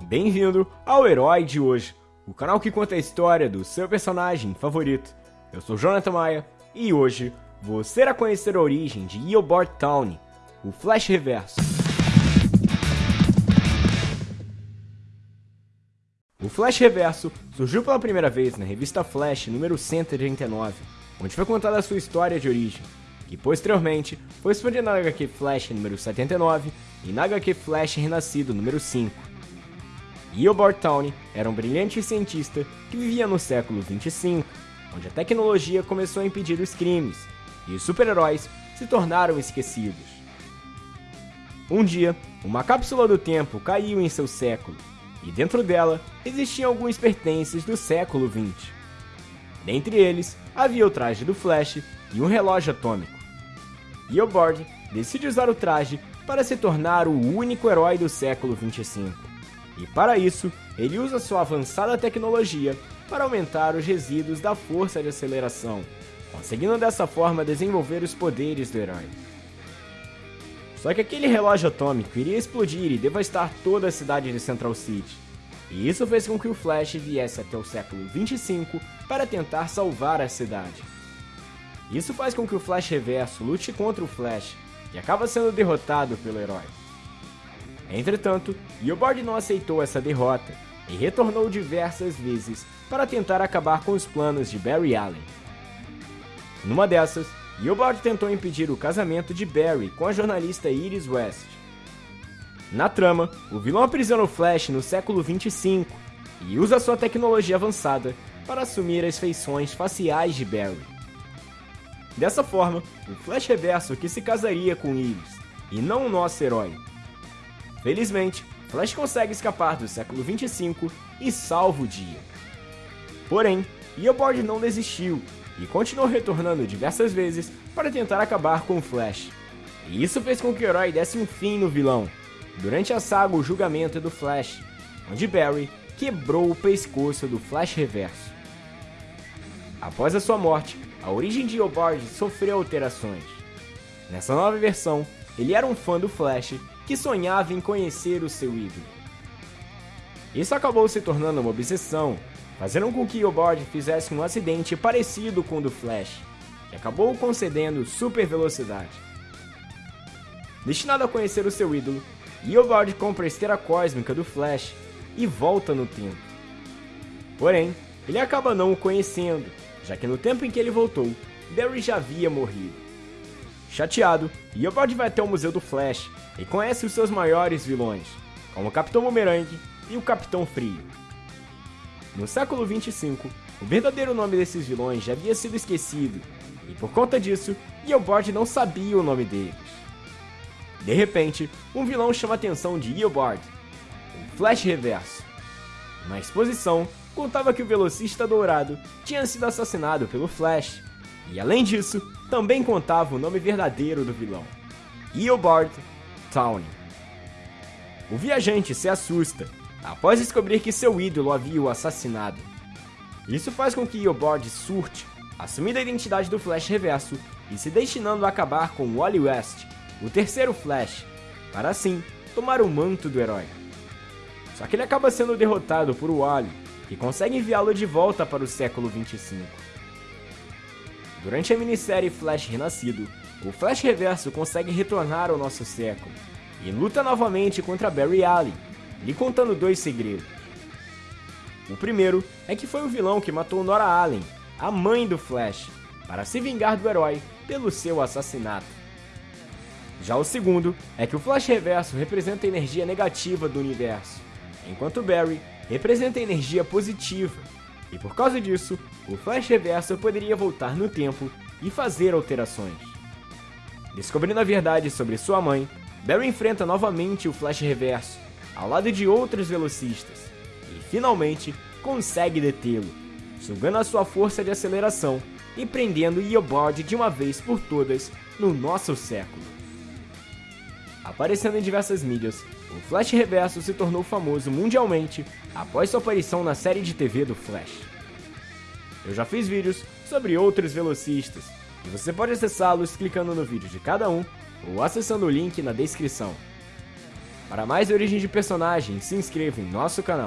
Bem-vindo ao Herói de Hoje, o canal que conta a história do seu personagem favorito. Eu sou Jonathan Maia e hoje você irá conhecer a origem de Eobard Town, o Flash Reverso. O Flash Reverso surgiu pela primeira vez na revista Flash número 139, onde foi contada a sua história de origem, que posteriormente foi expandida na HQ Flash número 79 e na HQ Flash Renascido número 5. Eobard Town era um brilhante cientista que vivia no século 25, onde a tecnologia começou a impedir os crimes e os super-heróis se tornaram esquecidos. Um dia, uma cápsula do tempo caiu em seu século, e dentro dela existiam alguns pertences do século 20. Dentre eles, havia o traje do Flash e um relógio atômico. Eobard decide usar o traje para se tornar o único herói do século 25. E para isso, ele usa sua avançada tecnologia para aumentar os resíduos da força de aceleração, conseguindo dessa forma desenvolver os poderes do herói. Só que aquele relógio atômico iria explodir e devastar toda a cidade de Central City. E isso fez com que o Flash viesse até o século 25 para tentar salvar a cidade. Isso faz com que o Flash Reverso lute contra o Flash, e acaba sendo derrotado pelo herói. Entretanto, Eobard não aceitou essa derrota e retornou diversas vezes para tentar acabar com os planos de Barry Allen. Numa dessas, Eobard tentou impedir o casamento de Barry com a jornalista Iris West. Na trama, o vilão aprisiona o Flash no século 25 e usa sua tecnologia avançada para assumir as feições faciais de Barry. Dessa forma, o Flash Reverso que se casaria com Iris, e não o nosso herói, Felizmente, Flash consegue escapar do século 25 e salva o dia. Porém, Eobard não desistiu e continuou retornando diversas vezes para tentar acabar com o Flash. E isso fez com que o herói desse um fim no vilão, durante a saga O Julgamento do Flash, onde Barry quebrou o pescoço do Flash Reverso. Após a sua morte, a origem de Eobard sofreu alterações. Nessa nova versão, ele era um fã do Flash que sonhava em conhecer o seu ídolo. Isso acabou se tornando uma obsessão, fazendo com que Eobard fizesse um acidente parecido com o do Flash, e acabou concedendo super velocidade. Destinado a conhecer o seu ídolo, Eobard compra a esteira cósmica do Flash e volta no tempo. Porém, ele acaba não o conhecendo, já que no tempo em que ele voltou, Barry já havia morrido. Chateado, Eobard vai até o Museu do Flash e conhece os seus maiores vilões, como o Capitão Boomerang e o Capitão Frio. No século 25, o verdadeiro nome desses vilões já havia sido esquecido, e por conta disso, Eobard não sabia o nome deles. De repente, um vilão chama a atenção de Eobard, o Flash Reverso. Na exposição, contava que o velocista dourado tinha sido assassinado pelo Flash, e além disso, também contava o nome verdadeiro do vilão, Eobard Town. O viajante se assusta após descobrir que seu ídolo havia o assassinado. Isso faz com que Eobard surte, assumindo a identidade do Flash Reverso e se destinando a acabar com Wally West, o terceiro Flash, para assim tomar o manto do herói. Só que ele acaba sendo derrotado por Wally, que consegue enviá-lo de volta para o século 25. Durante a minissérie Flash Renascido, o Flash Reverso consegue retornar ao nosso século e luta novamente contra Barry Allen, lhe contando dois segredos. O primeiro é que foi o vilão que matou Nora Allen, a mãe do Flash, para se vingar do herói pelo seu assassinato. Já o segundo é que o Flash Reverso representa a energia negativa do universo, enquanto Barry representa a energia positiva e por causa disso, o Flash Reverso poderia voltar no tempo e fazer alterações. Descobrindo a verdade sobre sua mãe, Barry enfrenta novamente o Flash Reverso, ao lado de outros velocistas, e finalmente consegue detê-lo, sugando a sua força de aceleração e prendendo Eobard de uma vez por todas no nosso século. Aparecendo em diversas mídias, o Flash Reverso se tornou famoso mundialmente após sua aparição na série de TV do Flash. Eu já fiz vídeos sobre outros velocistas, e você pode acessá-los clicando no vídeo de cada um ou acessando o link na descrição. Para mais origem de personagens, se inscreva em nosso canal.